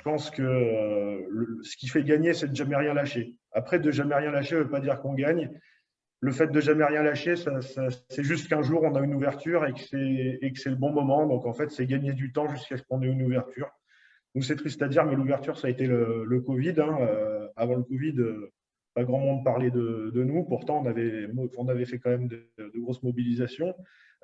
je pense que ce qui fait gagner, c'est de jamais rien lâcher. Après, de jamais rien lâcher ne veut pas dire qu'on gagne. Le fait de jamais rien lâcher, c'est juste qu'un jour, on a une ouverture et que c'est le bon moment. Donc, en fait, c'est gagner du temps jusqu'à ce qu'on ait une ouverture. Donc, c'est triste à dire, mais l'ouverture, ça a été le, Covid. Hein. avant le Covid, pas grand monde parlait de, nous. Pourtant, on avait, on avait fait quand même de, grosses mobilisations.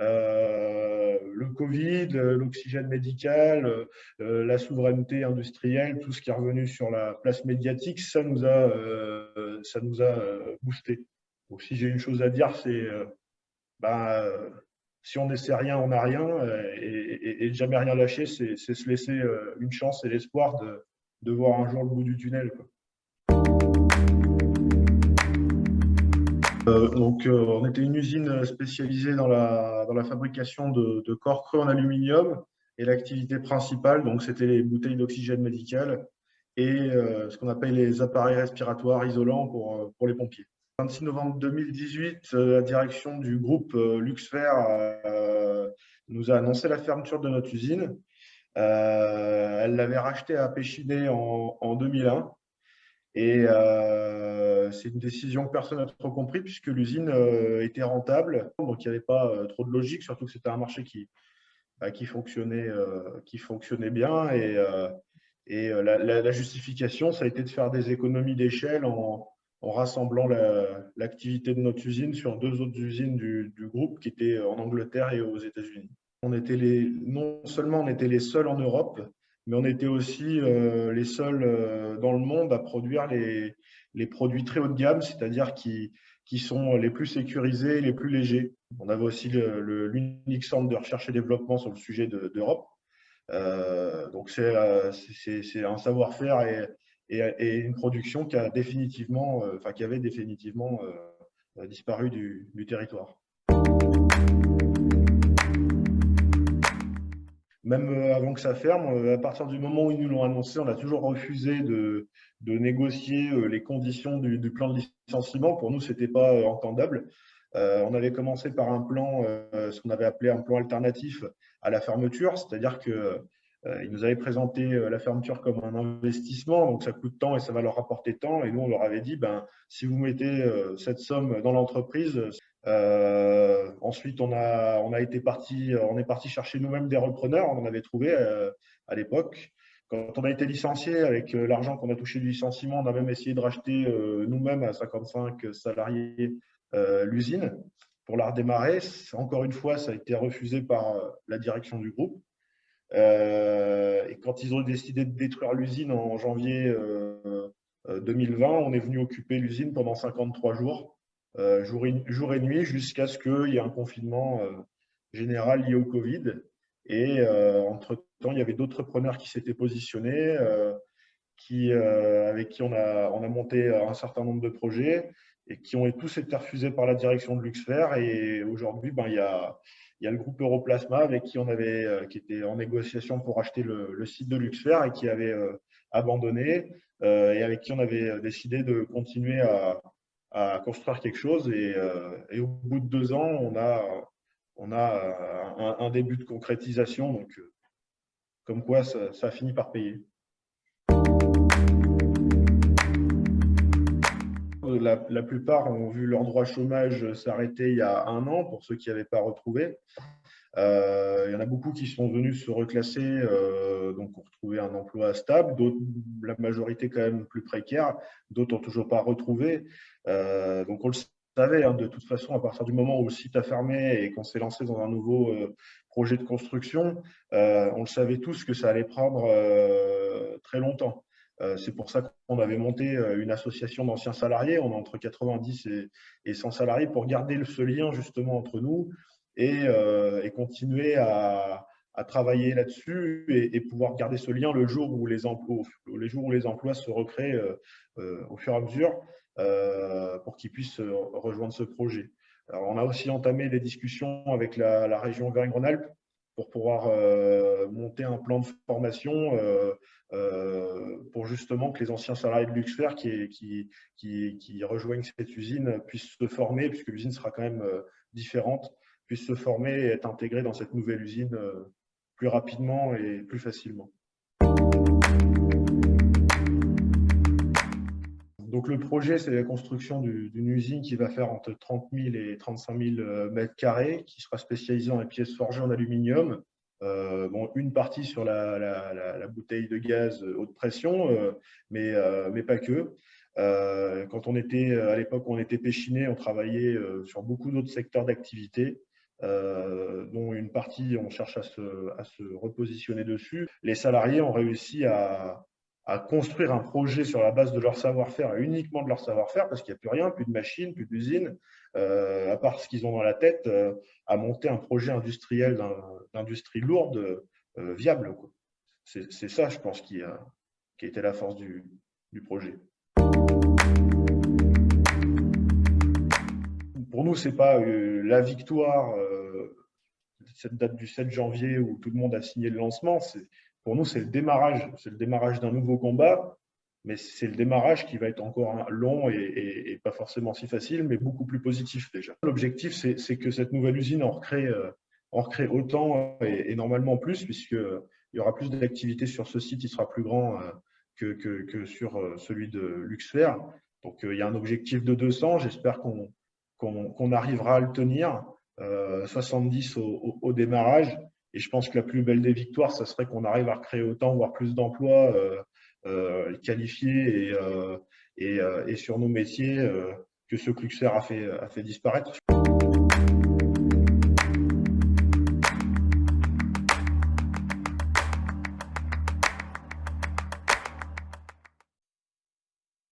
Euh, le Covid, l'oxygène médical, euh, la souveraineté industrielle, tout ce qui est revenu sur la place médiatique, ça nous a, euh, ça nous a boosté. Donc, si j'ai une chose à dire, c'est bah, si on n'essaie rien, on n'a rien. Et, et, jamais rien lâcher, c'est se laisser une chance et l'espoir de, voir un jour le bout du tunnel. Euh, donc, euh, on était une usine spécialisée dans la, dans la fabrication de, de corps creux en aluminium et l'activité principale, donc c'était les bouteilles d'oxygène médical et euh, ce qu'on appelle les appareils respiratoires isolants pour, pour les pompiers. Le 26 novembre 2018, la direction du groupe Luxfer nous a annoncé la fermeture de notre usine. elle l'avait rachetée à Péchiné en, en 2001 et euh, c'est une décision que personne n'a trop compris puisque l'usine euh, était rentable, donc il n'y avait pas euh, trop de logique, surtout que c'était un marché qui, bah, fonctionnait, bien. Et, la, justification, ça a été de faire des économies d'échelle en, rassemblant l'activité de notre usine sur deux autres usines du, groupe qui étaient en Angleterre et aux États-Unis. Non seulement on était les seuls en Europe, mais on était aussi euh, les seuls euh, dans le monde à produire les, les produits très haut de gamme, c'est-à-dire qui, qui sont les plus sécurisés, les plus légers. On avait aussi l'unique centre de recherche et développement sur le sujet d'Europe. euh, donc c'est un savoir-faire et, et, une production qui a définitivement, enfin qui avait définitivement disparu du, du territoire. Même euh, avant que ça ferme, euh, à partir du moment où ils nous l'ont annoncé, on a toujours refusé de, négocier euh, les conditions du, plan de licenciement. Pour nous, ce n'était pas entendable. on avait commencé par un plan, ce qu'on avait appelé un plan alternatif à la fermeture, c'est-à-dire que ils nous avaient présenté la fermeture comme un investissement, donc ça coûte tant et ça va leur rapporter tant. Et nous, on leur avait dit, ben, si vous mettez cette somme dans l'entreprise, euh, ensuite, on, a, été parti, on est parti chercher nous-mêmes des repreneurs. On en avait trouvé euh, à l'époque. Quand on a été licencié, avec euh, l'argent qu'on a touché du licenciement, on a même essayé de racheter nous-mêmes à 55 salariés l'usine pour la redémarrer. Encore une fois, ça a été refusé par la direction du groupe. et quand ils ont décidé de détruire l'usine en janvier 2020, on est venu occuper l'usine pendant 53 jours euh, jour, et, nuit jusqu'à ce qu'il y ait un confinement euh, général lié au Covid. Et euh, entre-temps, il y avait d'autres preneurs qui s'étaient positionnés, qui, avec qui on a, on a monté un certain nombre de projets et qui ont tous été refusés par la direction de Luxfer. Et aujourd'hui, ben, il, y a, il y a le groupe Europlasma avec qui on avait, qui était en négociation pour acheter le, site de Luxfer et qui avait abandonné et avec qui on avait décidé de continuer à, à construire quelque chose. Euh, et, au bout de deux ans, on a, on a un, début de concrétisation. Donc, euh, comme quoi, ça, ça a fini par payer. La, plupart ont vu leur droit chômage s'arrêter il y a un an pour ceux qui n'avaient pas retrouvé. Euh, il y en a beaucoup qui sont venus se reclasser, euh, donc pour trouver un emploi stable, la majorité quand même plus précaire, d'autres n'ont toujours pas retrouvé. Euh, donc on le savait, hein, de toute façon, à partir du moment où le site a fermé et qu'on s'est lancé dans un nouveau projet de construction, on le savait tous que ça allait prendre très longtemps. C'est pour ça qu'on avait monté une association d'anciens salariés, on est entre 90 et 100 salariés, pour garder ce lien justement entre nous, euh, et, continuer à, travailler là-dessus et, pouvoir garder ce lien le jour où les emplois, les jours où les emplois se recréent euh, euh, au fur et à mesure pour qu'ils puissent rejoindre ce projet. On a aussi entamé des discussions avec la, région Auvergne-Rhône-Alpes pour pouvoir monter un plan de formation pour justement que les anciens salariés de Luxfer qui, qui, qui, rejoignent cette usine puissent se former, puisque l'usine sera quand même différente puissent se former et être intégrés dans cette nouvelle usine euh, plus rapidement et plus facilement. Donc le projet, c'est la construction d'une usine qui va faire entre 30 000 et 35 000 mètres carrés, qui sera spécialisée dans les pièces forgées en aluminium. Euh, bon, une partie sur la, bouteille de gaz haute pression, euh, mais, euh, mais pas que. quand on était à l'époque, on était péchiné, on travaillait sur beaucoup d'autres secteurs d'activité. dont une partie, on cherche à se, repositionner dessus. Les salariés ont réussi à, à construire un projet sur la base de leur savoir-faire et uniquement de leur savoir-faire, parce qu'il n'y a plus rien, plus de machines, plus d'usines, euh, à part ce qu'ils ont dans la tête, euh, à monter un projet industriel d'industrie lourde euh, viable. C'est ça, je pense, qui a, qui été la force du, du projet. Pour nous, ce n'est pas la victoire, cette date du 7 janvier où tout le monde a signé le lancement, pour nous, c'est le démarrage, c'est le démarrage d'un nouveau combat, mais c'est le démarrage qui va être encore long et, pas forcément si facile, mais beaucoup plus positif déjà. L'objectif, c'est que cette nouvelle usine en recrée, euh, autant et, normalement plus, puisqu'il y aura plus d'activités sur ce site, il sera plus grand euh, que, sur euh, celui de Luxfer. Donc, il y a un objectif de 200, j'espère qu'on arrivera à le tenir, 70 au, au démarrage, et je pense que la plus belle des victoires, ce serait qu'on arrive à créer autant, voire plus d'emplois euh, euh, qualifiés euh, et, sur nos métiers que ce que Luxfer a a fait disparaître.